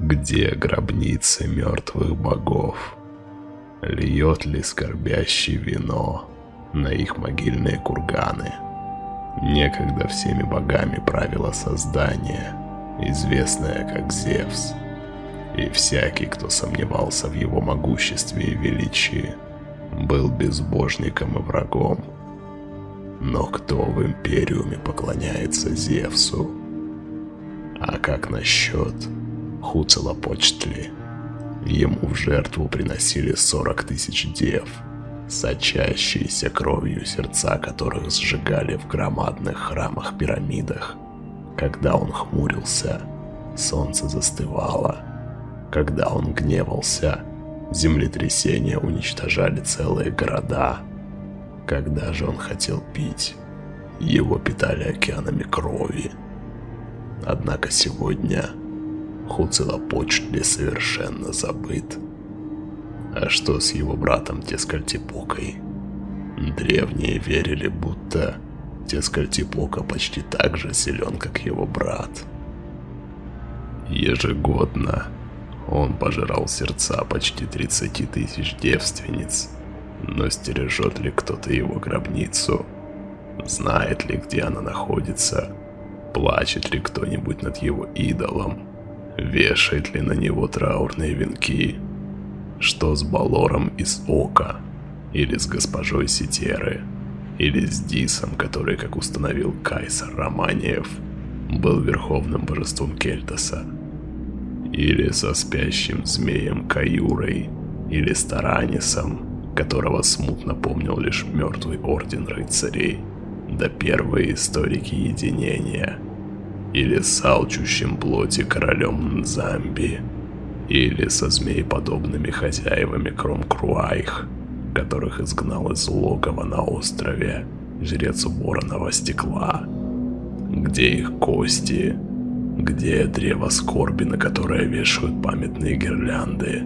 Где гробницы мертвых богов? Льет ли скорбящий вино на их могильные курганы? Некогда всеми богами правило создание, известное как Зевс. И всякий, кто сомневался в его могуществе и величии, был безбожником и врагом. Но кто в Империуме поклоняется Зевсу? А как насчет Хуцелопочтли? Ему в жертву приносили 40 тысяч дев, сочащиеся кровью сердца которых сжигали в громадных храмах-пирамидах. Когда он хмурился, солнце застывало. Когда он гневался, землетрясения уничтожали целые города. Когда же он хотел пить, его питали океанами крови. Однако сегодня Хуцелопочтли совершенно забыт. А что с его братом Тескальтипокой? Древние верили, будто Тескальтипока почти так же силен, как его брат. Ежегодно он пожирал сердца почти 30 тысяч девственниц. Но стережет ли кто-то его гробницу? Знает ли, где она находится? Плачет ли кто-нибудь над его идолом? Вешает ли на него траурные венки? Что с Балором из Ока? Или с госпожой Ситеры? Или с Дисом, который, как установил Кайсар Романиев, был верховным божеством Кельтаса? Или со спящим змеем Каюрой? Или с Таранисом, которого смутно помнил лишь мертвый орден рыцарей? Да первые историки единения – или с алчущим плоти королем Нзамби, или со змееподобными хозяевами Кромкруайх, которых изгнал из логова на острове жрец вороного стекла. Где их кости? Где древо скорби, на которое вешают памятные гирлянды?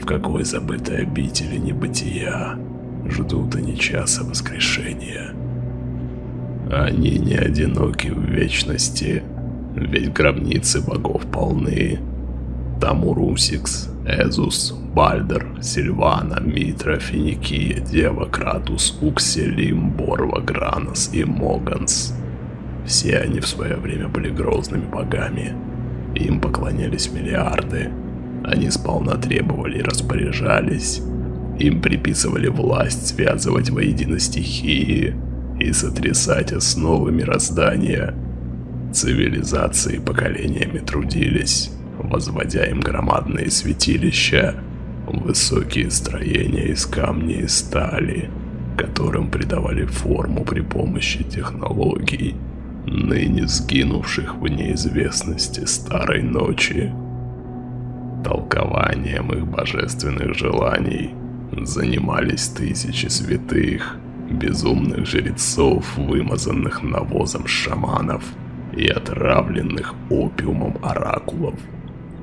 В какой забытой обители небытия ждут они часа воскрешения? Они не одиноки в вечности, ведь гробницы богов полны. Там Урусикс, Эзус, Бальдер, Сильвана, Митра, Финикия, Дева, Кратус, Укселим, Борва, Гранос и Моганс. Все они в свое время были грозными богами. Им поклонялись миллиарды. Они сполна требовали и распоряжались. Им приписывали власть связывать воедино стихии – и сотрясать основы мироздания. Цивилизации поколениями трудились, возводя им громадные святилища, высокие строения из камня и стали, которым придавали форму при помощи технологий, ныне сгинувших в неизвестности старой ночи. Толкованием их божественных желаний занимались тысячи святых – безумных жрецов, вымазанных навозом шаманов и отравленных опиумом оракулов.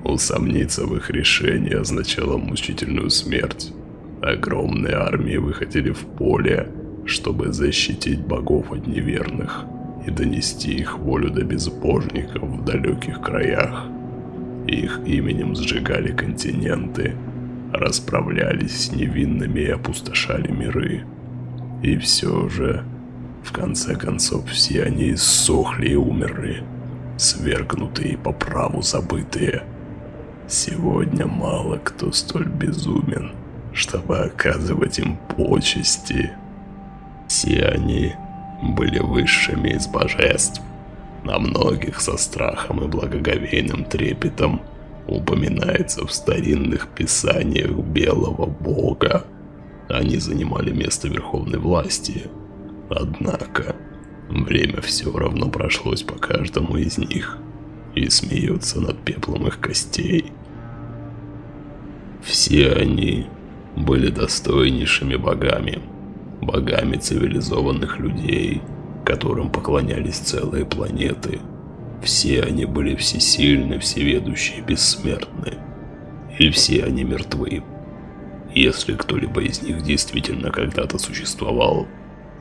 Усомниться в их решении означало мучительную смерть. Огромные армии выходили в поле, чтобы защитить богов от неверных и донести их волю до безбожников в далеких краях. Их именем сжигали континенты, расправлялись с невинными и опустошали миры. И все же, в конце концов, все они иссохли и умерли, свергнутые по праву забытые. Сегодня мало кто столь безумен, чтобы оказывать им почести. Все они были высшими из божеств. На многих со страхом и благоговейным трепетом упоминается в старинных писаниях белого бога, они занимали место верховной власти. Однако, время все равно прошлось по каждому из них и смеются над пеплом их костей. Все они были достойнейшими богами, богами цивилизованных людей, которым поклонялись целые планеты. Все они были всесильны, всеведущие, бессмертны. И все они мертвы, если кто-либо из них действительно когда-то существовал,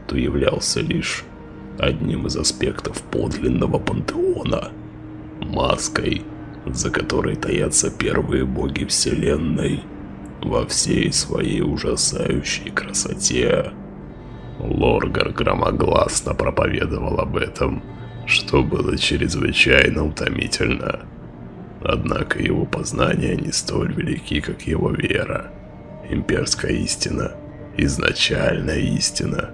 то являлся лишь одним из аспектов подлинного пантеона, маской, за которой таятся первые боги Вселенной во всей своей ужасающей красоте. Лоргар громогласно проповедовал об этом, что было чрезвычайно утомительно. Однако его познания не столь велики, как его вера. Имперская истина, изначальная истина,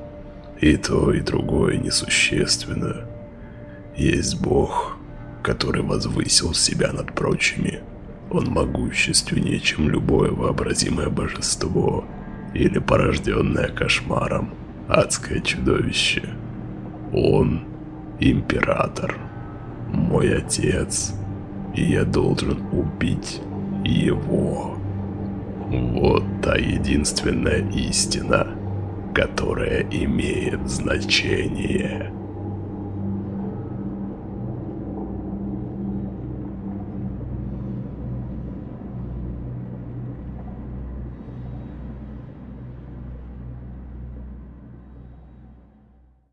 и то, и другое несущественно. Есть Бог, который возвысил себя над прочими. Он могущественнее, чем любое вообразимое божество или порожденное кошмаром адское чудовище. Он император, мой отец, и я должен убить его. Вот та единственная истина, которая имеет значение.